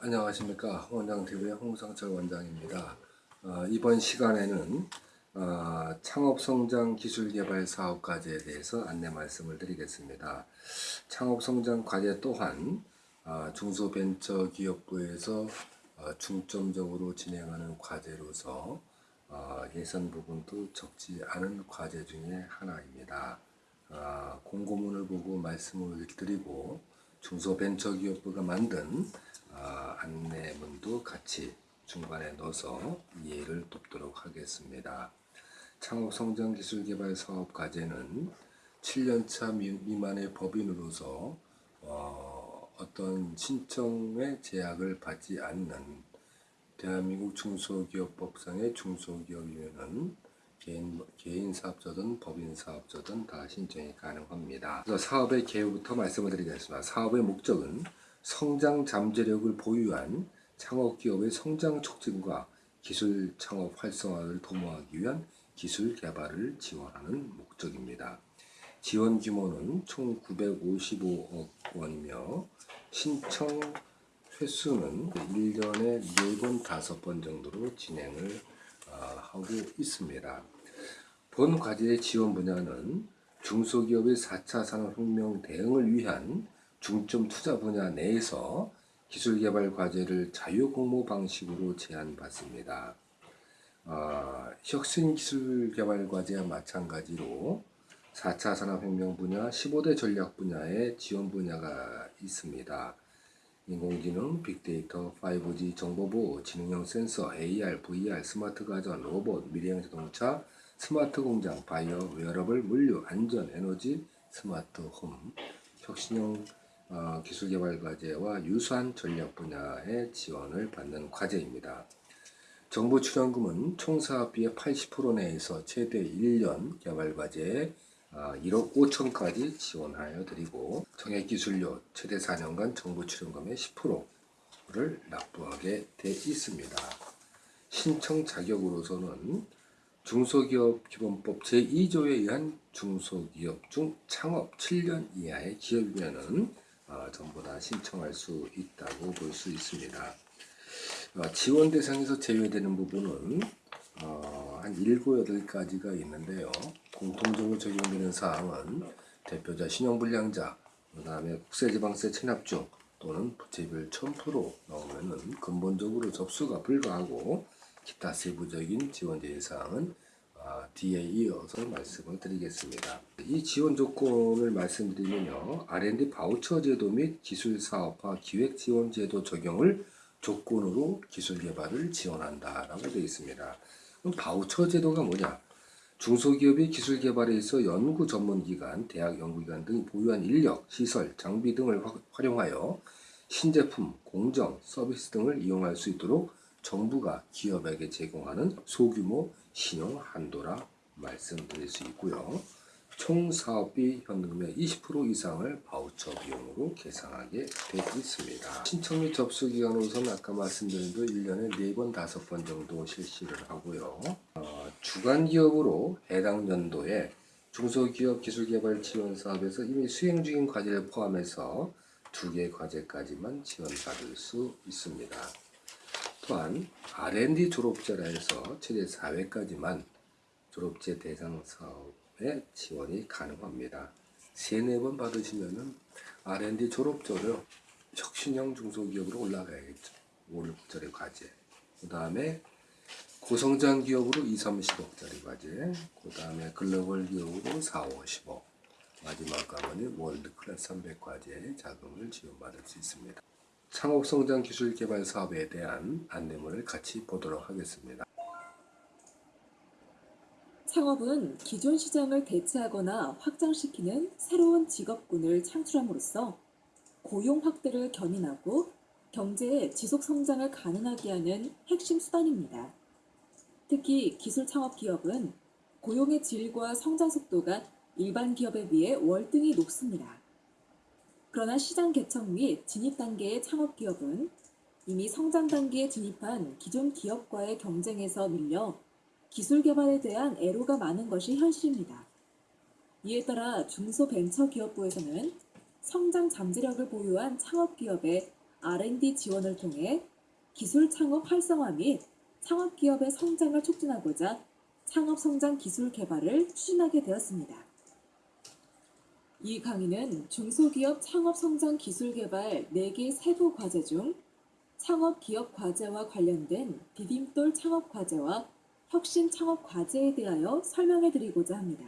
안녕하십니까 원장TV의 홍상철 원장입니다. 어, 이번 시간에는 어, 창업성장기술개발 사업과제에 대해서 안내 말씀을 드리겠습니다. 창업성장과제 또한 어, 중소벤처기업부에서 어, 중점적으로 진행하는 과제로서 어, 예산 부분도 적지 않은 과제 중에 하나입니다. 어, 공고문을 보고 말씀을 드리고 중소벤처기업부가 만든 어, 안내문도 같이 중간에 넣어서 이해를 돕도록 하겠습니다. 창업성장기술개발 사업 과제는 7년차 미만의 법인으로서 어, 어떤 신청의 제약을 받지 않는 대한민국 중소기업법상의 중소기업이면은 개인, 개인 사업자든 법인 사업자든 다 신청이 가능합니다. 그래서 사업의 개요부터 말씀을 드리겠습니다. 사업의 목적은 성장 잠재력을 보유한 창업기업의 성장 촉진과 기술 창업 활성화를 도모하기 위한 기술 개발을 지원하는 목적입니다. 지원 규모는 총 955억 원이며 신청 횟수는 1년에 4번, 5번 정도로 진행을 어, 하고 있습니다. 본 과제의 지원 분야는 중소기업의 4차 산업혁명 대응을 위한 중점 투자 분야 내에서 기술개발 과제를 자유공모 방식으로 제안받습니다. 어, 혁신기술개발 과제와 마찬가지로 4차 산업혁명 분야, 15대 전략 분야의 지원 분야가 있습니다. 인공지능, 빅데이터, 5G 정보보호, 지능형 센서, AR, VR, 스마트 가전, 로봇, 미래형 자동차, 스마트 공장, 바이오, 웨어러블, 물류, 안전, 에너지, 스마트 홈, 혁신형 어, 기술개발 과제와 유사한 전략 분야의 지원을 받는 과제입니다. 정부 출연금은 총 사업비의 80% 내에서 최대 1년 개발 과제에 1억 5천까지 지원하여 드리고 정액기술료 최대 4년간 정부 출연금의 10%를 납부하게 돼 있습니다. 신청 자격으로서는 중소기업 기본법 제2조에 의한 중소기업 중 창업 7년 이하의 기업이면은 어, 전부 다 신청할 수 있다고 볼 수 있습니다. 어, 지원 대상에서 제외되는 부분은 어, 한 7, 8가지가 있는데요. 공통적으로 적용되는 사항은 대표자 신용불량자, 그 다음에 국세지방세 체납 중 또는 부채비율 1000% 넘으면 근본적으로 접수가 불가하고 기타 세부적인 지원 제의 사항은 아, 뒤에 이어서 말씀을 드리겠습니다. 이 지원 조건을 말씀드리면요. R&D 바우처 제도 및 기술 사업화 기획 지원 제도 적용을 조건으로 기술 개발을 지원한다 라고 되어 있습니다. 그럼 바우처 제도가 뭐냐? 중소기업이 기술 개발에 있어 연구 전문기관, 대학 연구기관 등이 보유한 인력, 시설, 장비 등을 활용하여 신제품, 공정, 서비스 등을 이용할 수 있도록 정부가 기업에게 제공하는 소규모 신용 한도라 말씀드릴 수 있고요. 총 사업비 현금의 20% 이상을 바우처 비용으로 계산하게 되어 있습니다. 신청 및 접수 기간으로서는 아까 말씀드린 대로 1년에 4번, 5번 정도 실시를 하고요. 어, 주간 기업으로 해당 연도에 중소기업 기술개발 지원 사업에서 이미 수행 중인 과제를 포함해서 두 개 과제까지만 지원받을 수 있습니다. 또한 R&D 졸업자라 해서 최대 4회까지만 졸업제 대상 사업에 지원이 가능합니다. 3, 4번 받으시면은 R&D 졸업자로 혁신형 중소기업으로 올라가야겠죠. 5, 6절의 과제. 그 다음에 고성장 기업으로 2, 30억짜리 과제. 그 다음에 글로벌 기업으로 4, 5, 10억. 마지막 관문인 월드 클래스 300 과제 자금을 지원받을 수 있습니다. 창업성장 기술 개발 사업에 대한 안내문을 같이 보도록 하겠습니다. 창업은 기존 시장을 대체하거나 확장시키는 새로운 직업군을 창출함으로써 고용 확대를 견인하고 경제의 지속 성장을 가능하게 하는 핵심 수단입니다. 특히 기술 창업 기업은 고용의 질과 성장 속도가 일반 기업에 비해 월등히 높습니다. 그러나 시장 개척 및 진입 단계의 창업 기업은 이미 성장 단계에 진입한 기존 기업과의 경쟁에서 밀려 기술 개발에 대한 애로가 많은 것이 현실입니다. 이에 따라 중소벤처기업부에서는 성장 잠재력을 보유한 창업 기업에 R&D 지원을 통해 기술 창업 활성화 및 창업 기업의 성장을 촉진하고자 창업 성장 기술 개발을 추진하게 되었습니다. 이 강의는 중소기업 창업 성장 기술 개발 4개 세부 과제 중 창업 기업 과제와 관련된 디딤돌 창업 과제와 혁신 창업 과제에 대하여 설명해 드리고자 합니다.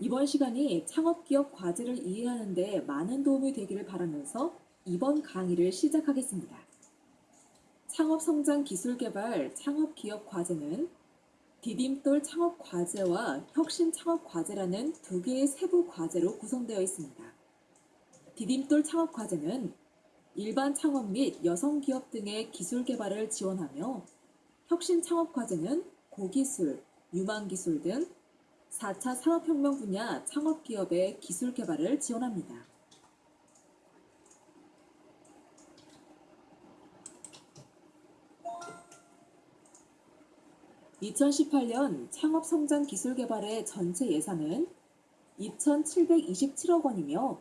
이번 시간이 창업 기업 과제를 이해하는 데 많은 도움이 되기를 바라면서 이번 강의를 시작하겠습니다. 창업 성장 기술 개발 창업 기업 과제는 디딤돌 창업 과제와 혁신 창업 과제라는 두 개의 세부 과제로 구성되어 있습니다. 디딤돌 창업 과제는 일반 창업 및 여성 기업 등의 기술 개발을 지원하며 혁신 창업 과제는 고기술, 유망기술 등 4차 산업혁명 분야 창업 기업의 기술 개발을 지원합니다. 2018년 창업성장 기술 개발의 전체 예산은 2,727억 원이며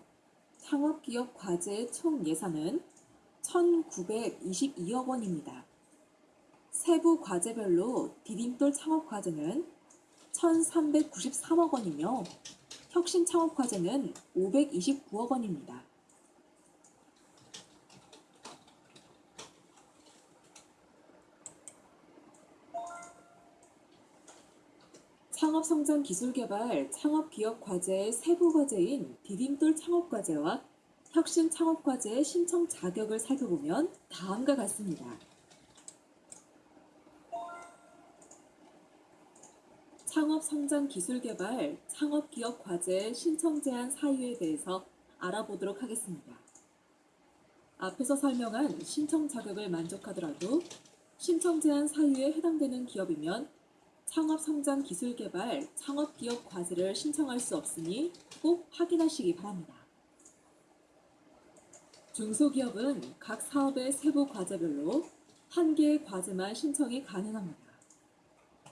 창업기업 과제의 총 예산은 1,922억 원입니다. 세부 과제별로 디딤돌 창업 과제는 1,393억 원이며 혁신 창업 과제는 529억 원입니다. 창업성장 기술개발 창업기업 과제의 세부 과제인 디딤돌 창업과제와 혁신 창업과제의 신청 자격을 살펴보면 다음과 같습니다. 창업성장기술개발 창업기업 과제의 신청 제한 사유에 대해서 알아보도록 하겠습니다. 앞에서 설명한 신청 자격을 만족하더라도 신청 제한 사유에 해당되는 기업이면 창업성장기술 개발 창업 기업 과제를 신청할 수 없으니 꼭 확인하시기 바랍니다. 중소기업은 각 사업의 세부 과제별로 한 개의 과제만 신청이 가능합니다.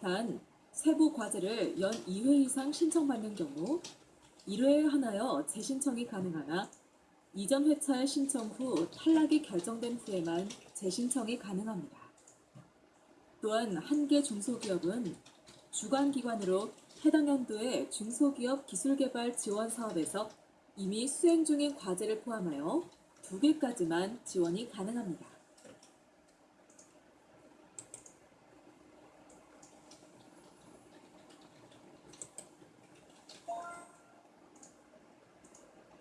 단, 세부 과제를 연 2회 이상 신청받는 경우 1회에 하나여 재신청이 가능하나 이전 회차의 신청 후 탈락이 결정된 후에만 재신청이 가능합니다. 또한 한 개 중소기업은 주관기관으로 해당 연도의 중소기업 기술개발 지원 사업에서 이미 수행 중인 과제를 포함하여 두 개까지만 지원이 가능합니다.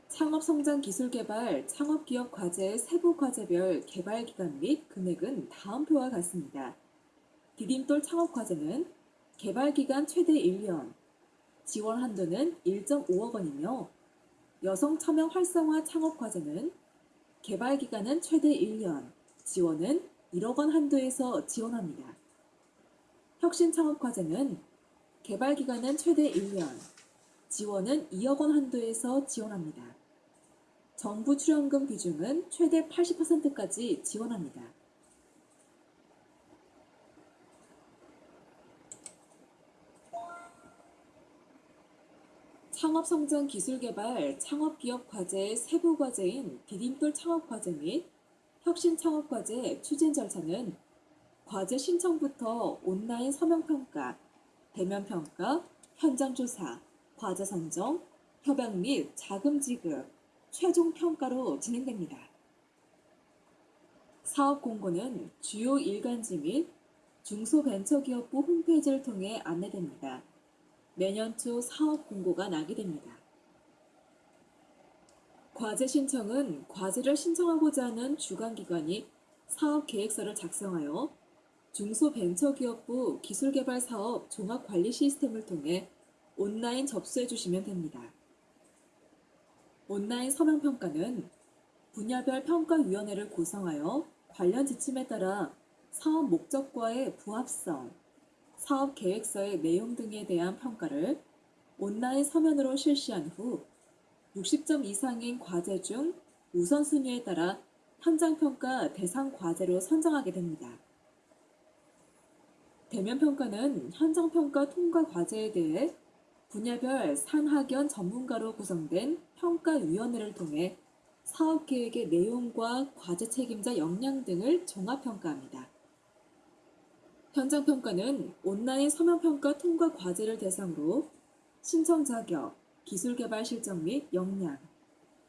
창업성장기술개발 창업기업 과제의 세부 과제별 개발기간 및 금액은 다음 표와 같습니다. 디딤돌 창업과제는 개발기간 최대 1년, 지원 한도는 1.5억 원이며 여성 참여 활성화 창업과제는 개발기간은 최대 1년, 지원은 1억 원 한도에서 지원합니다. 혁신 창업과제는 개발기간은 최대 1년, 지원은 2억 원 한도에서 지원합니다. 정부 출연금 비중은 최대 80%까지 지원합니다. 창업성장 기술개발 창업기업 과제의 세부 과제인 디딤돌 창업과제 및 혁신 창업과제 추진 절차는 과제 신청부터 온라인 서명평가, 대면평가, 현장조사, 과제 선정, 협약 및 자금 지급, 최종 평가로 진행됩니다. 사업 공고는 주요 일간지 및 중소벤처기업부 홈페이지를 통해 안내됩니다. 내년 초 사업 공고가 나게 됩니다. 과제 신청은 과제를 신청하고자 하는 주관기관이 사업 계획서를 작성하여 중소벤처기업부 기술개발사업 종합관리 시스템을 통해 온라인 접수해 주시면 됩니다. 온라인 서명평가는 분야별 평가위원회를 구성하여 관련 지침에 따라 사업 목적과의 부합성, 사업 계획서의 내용 등에 대한 평가를 온라인 서면으로 실시한 후 60점 이상인 과제 중 우선순위에 따라 현장평가 대상 과제로 선정하게 됩니다. 대면평가는 현장평가 통과 과제에 대해 분야별 산학연 전문가로 구성된 평가위원회를 통해 사업 계획의 내용과 과제 책임자 역량 등을 종합 평가합니다. 현장 평가는 온라인 서면 평가 통과 과제를 대상으로 신청 자격, 기술 개발 실적 및 역량,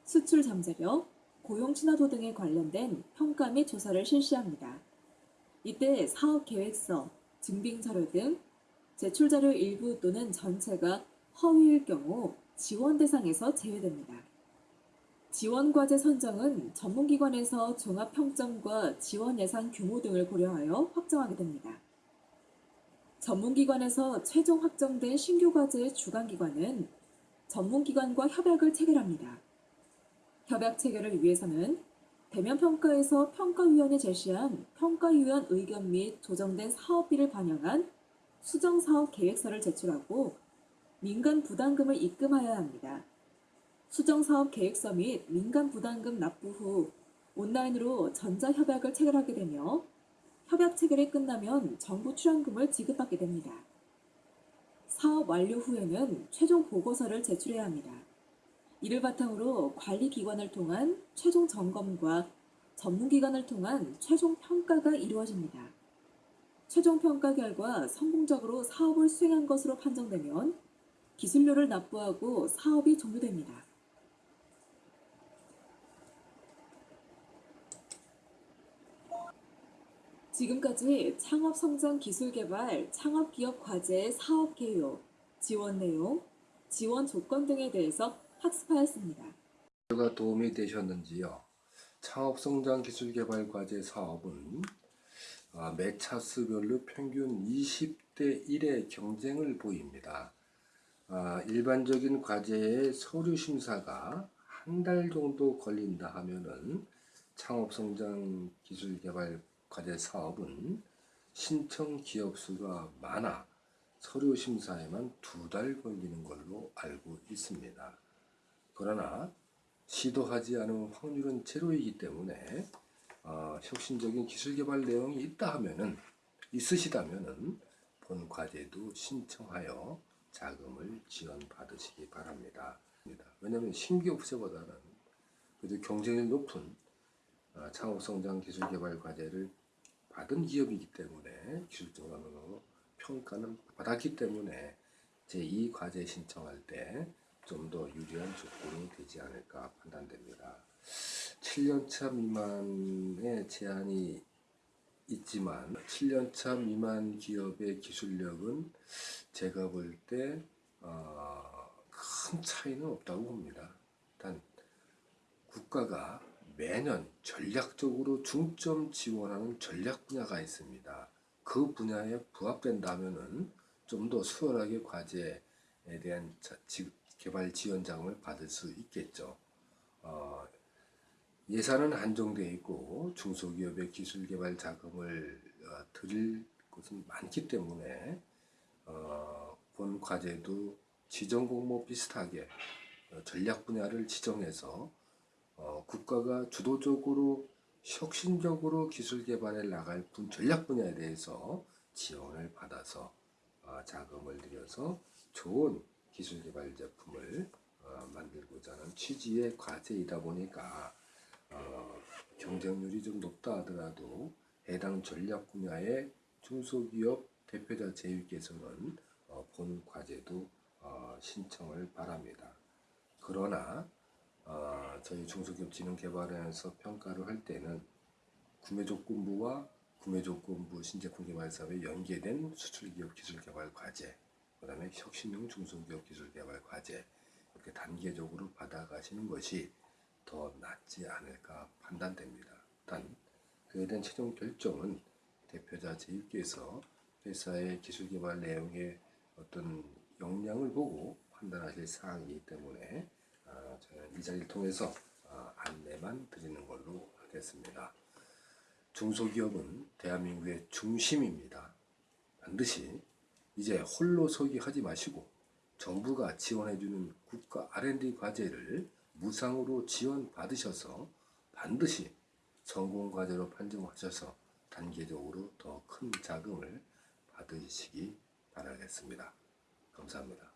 수출 잠재력, 고용 친화도 등에 관련된 평가 및 조사를 실시합니다. 이때 사업 계획서, 증빙 자료 등 제출 자료 일부 또는 전체가 허위일 경우 지원 대상에서 제외됩니다. 지원 과제 선정은 전문기관에서 종합 평점과 지원 예산 규모 등을 고려하여 확정하게 됩니다. 전문기관에서 최종 확정된 신규 과제의 주관기관은 전문기관과 협약을 체결합니다. 협약 체결을 위해서는 대면 평가에서 평가위원회 제시한 평가위원 의견 및 조정된 사업비를 반영한 수정 사업 계획서를 제출하고 민간 부담금을 입금하여야 합니다. 수정 사업 계획서 및 민간 부담금 납부 후 온라인으로 전자 협약을 체결하게 되며 협약 체결이 끝나면 정부 출연금을 지급받게 됩니다. 사업 완료 후에는 최종 보고서를 제출해야 합니다. 이를 바탕으로 관리기관을 통한 최종 점검과 전문기관을 통한 최종 평가가 이루어집니다. 최종 평가 결과 성공적으로 사업을 수행한 것으로 판정되면 기술료를 납부하고 사업이 종료됩니다. 지금까지 창업성장기술개발 창업기업 과제의 사업 개요, 지원 내용, 지원 조건 등에 대해서 학습하였습니다. 가 도움이 되셨는지요? 창업성장기술개발 과제 사업은 아, 매 차수별로 평균 20대 1의 경쟁을 보입니다. 아, 일반적인 과제의 서류 심사가 한 달 정도 걸린다 하면은 창업성장기술개발 과제 사업은 신청 기업 수가 많아 서류 심사에만 두 달 걸리는 걸로 알고 있습니다. 그러나 시도하지 않은 확률은 제로이기 때문에 어, 혁신적인 기술 개발 내용이 있다 하면은 있으시다면은 본 과제도 신청하여 자금을 지원 받으시기 바랍니다. 왜냐하면 신규 업체보다는 그래도 경쟁률 높은 어, 창업성장 기술 개발 과제를 받은 기업이기 때문에 기술적으로 평가는 받았기 때문에 제2 과제 신청할 때 좀 더 유리한 조건이 되지 않을까 판단됩니다. 7년차 미만의 제한이 있지만 7년차 미만 기업의 기술력은 제가 볼때 어, 큰 차이는 없다고 봅니다. 일단 국가가 매년 전략적으로 중점 지원하는 전략 분야가 있습니다. 그 분야에 부합된다면은 좀더 수월하게 과제에 대한 개발 지원 자금을 받을 수 있겠죠. 어, 예산은 한정되어 있고 중소기업의 기술 개발 자금을 어, 드릴 곳은 많기 때문에 어, 본 과제도 지정 공모 비슷하게 어, 전략 분야를 지정해서 어, 국가가 주도적으로 혁신적으로 기술 개발에 나갈 분 전략 분야에 대해서 지원을 받아서 어, 자금을 들여서 좋은 기술 개발 제품을 어, 만들고자 하는 취지의 과제이다 보니까 어, 경쟁률이 좀 높다 하더라도 해당 전략 분야의 중소기업 대표자 제휴께서는 어, 본 과제도 어, 신청을 바랍니다. 그러나 어, 저희 중소기업진흥개발원에서 평가를 할 때는 구매조건부와 구매조건부 신제품 개발 사업에 연계된 수출기업 기술개발 과제, 그 다음에 혁신형 중소기업 기술개발 과제 이렇게 단계적으로 받아가시는 것이 더 낫지 않을까 판단됩니다. 단 그에 대한 최종 결정은 대표자 제휴께서 회사의 기술개발 내용의 어떤 역량을 보고 판단하실 사항이기 때문에 아, 저는 이 자리를 통해서 아, 안내만 드리는 걸로 하겠습니다. 중소기업은 대한민국의 중심입니다. 반드시 이제 홀로 서기 하지 마시고 정부가 지원해주는 국가 R&D 과제를 무상으로 지원 받으셔서 반드시 성공 과제로 판정하셔서 단계적으로 더 큰 자금을 받으시기 바라겠습니다. 감사합니다.